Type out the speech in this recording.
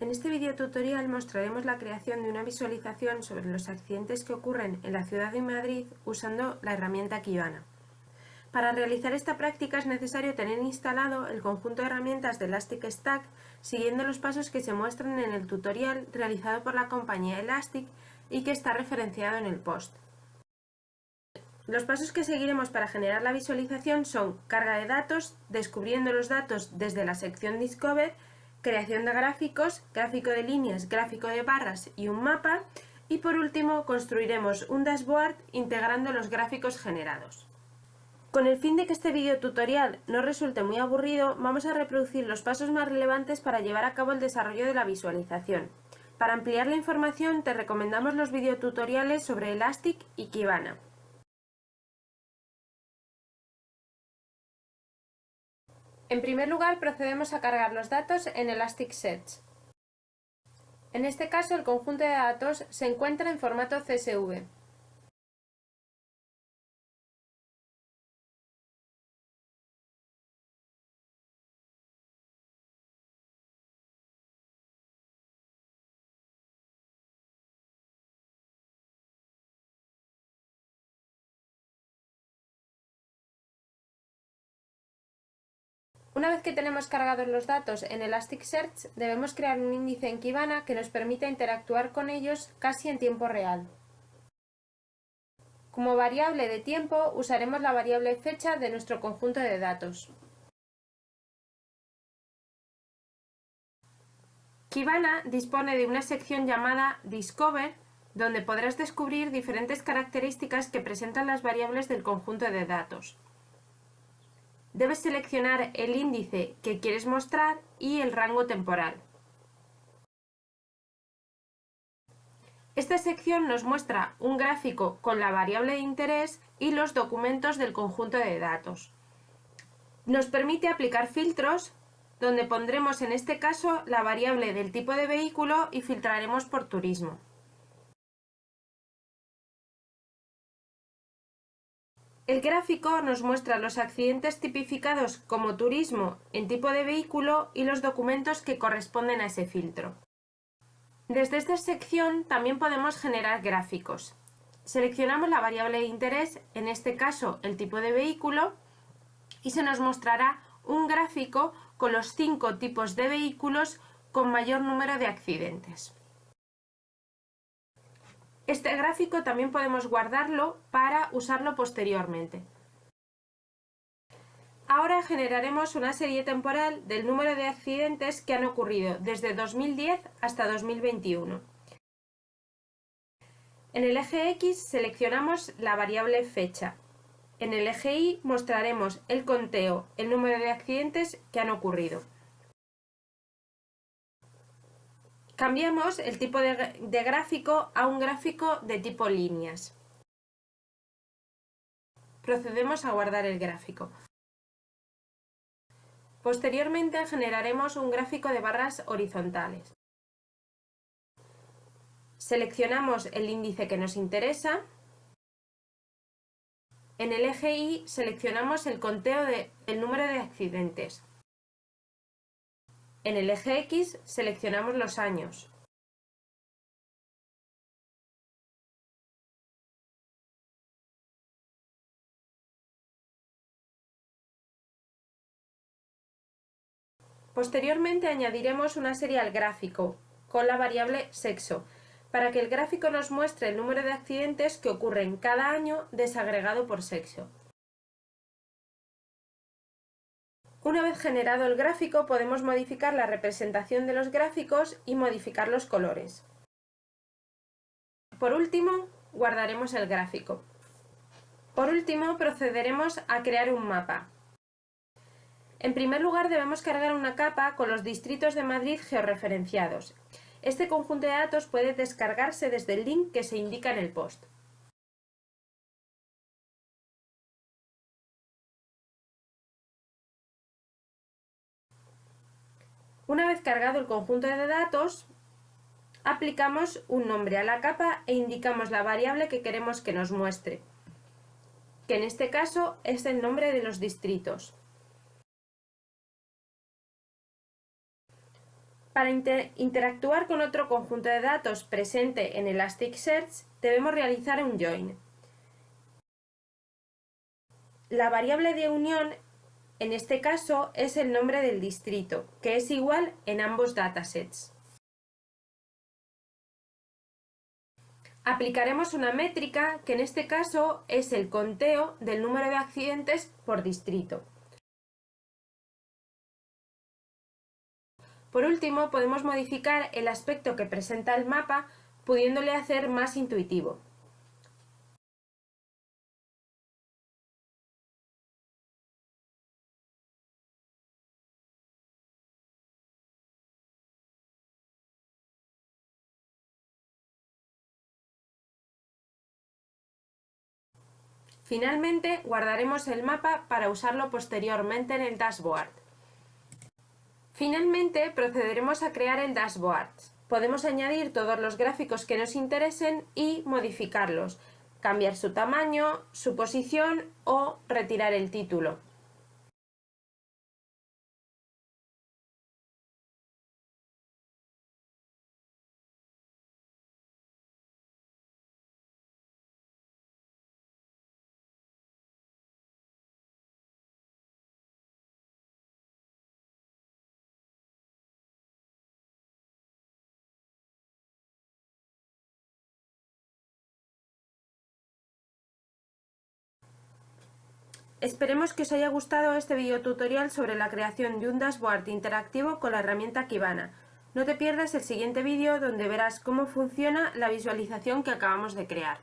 En este video tutorial mostraremos la creación de una visualización sobre los accidentes que ocurren en la ciudad de Madrid usando la herramienta Kibana. Para realizar esta práctica es necesario tener instalado el conjunto de herramientas de Elastic Stack siguiendo los pasos que se muestran en el tutorial realizado por la compañía Elastic y que está referenciado en el post. Los pasos que seguiremos para generar la visualización son carga de datos, descubriendo los datos desde la sección Discover creación de gráficos, gráfico de líneas, gráfico de barras y un mapa y por último construiremos un dashboard integrando los gráficos generados. Con el fin de que este video tutorial no resulte muy aburrido, vamos a reproducir los pasos más relevantes para llevar a cabo el desarrollo de la visualización. Para ampliar la información te recomendamos los videotutoriales sobre Elastic y Kibana. En primer lugar, procedemos a cargar los datos en Elasticsearch. En este caso, el conjunto de datos se encuentra en formato CSV. Una vez que tenemos cargados los datos en Elasticsearch, debemos crear un índice en Kibana que nos permita interactuar con ellos casi en tiempo real. Como variable de tiempo usaremos la variable fecha de nuestro conjunto de datos. Kibana dispone de una sección llamada Discover, donde podrás descubrir diferentes características que presentan las variables del conjunto de datos debes seleccionar el índice que quieres mostrar y el rango temporal. Esta sección nos muestra un gráfico con la variable de interés y los documentos del conjunto de datos. Nos permite aplicar filtros donde pondremos en este caso la variable del tipo de vehículo y filtraremos por turismo. El gráfico nos muestra los accidentes tipificados como turismo en tipo de vehículo y los documentos que corresponden a ese filtro. Desde esta sección también podemos generar gráficos. Seleccionamos la variable de interés, en este caso el tipo de vehículo, y se nos mostrará un gráfico con los cinco tipos de vehículos con mayor número de accidentes. Este gráfico también podemos guardarlo para usarlo posteriormente. Ahora generaremos una serie temporal del número de accidentes que han ocurrido desde 2010 hasta 2021. En el eje X seleccionamos la variable fecha. En el eje Y mostraremos el conteo, el número de accidentes que han ocurrido. Cambiamos el tipo de, gráfico a un gráfico de tipo líneas. Procedemos a guardar el gráfico. Posteriormente generaremos un gráfico de barras horizontales. Seleccionamos el índice que nos interesa. En el eje Y seleccionamos el conteo del número de accidentes. En el eje X seleccionamos los años. Posteriormente añadiremos una serie al gráfico con la variable sexo, para que el gráfico nos muestre el número de accidentes que ocurren cada año desagregado por sexo. Una vez generado el gráfico podemos modificar la representación de los gráficos y modificar los colores. Por último, guardaremos el gráfico. Por último, procederemos a crear un mapa. En primer lugar debemos cargar una capa con los distritos de Madrid georreferenciados. Este conjunto de datos puede descargarse desde el link que se indica en el post. Una vez cargado el conjunto de datos, aplicamos un nombre a la capa e indicamos la variable que queremos que nos muestre, que en este caso es el nombre de los distritos. Para interactuar con otro conjunto de datos presente en Elasticsearch, debemos realizar un join. La variable de unión, en este caso, es el nombre del distrito, que es igual en ambos datasets. Aplicaremos una métrica que en este caso es el conteo del número de accidentes por distrito. Por último, podemos modificar el aspecto que presenta el mapa pudiéndole hacer más intuitivo. Finalmente, guardaremos el mapa para usarlo posteriormente en el dashboard. Finalmente, procederemos a crear el dashboard. Podemos añadir todos los gráficos que nos interesen y modificarlos, cambiar su tamaño, su posición o retirar el título. Esperemos que os haya gustado este video tutorial sobre la creación de un dashboard interactivo con la herramienta Kibana. No te pierdas el siguiente vídeo donde verás cómo funciona la visualización que acabamos de crear.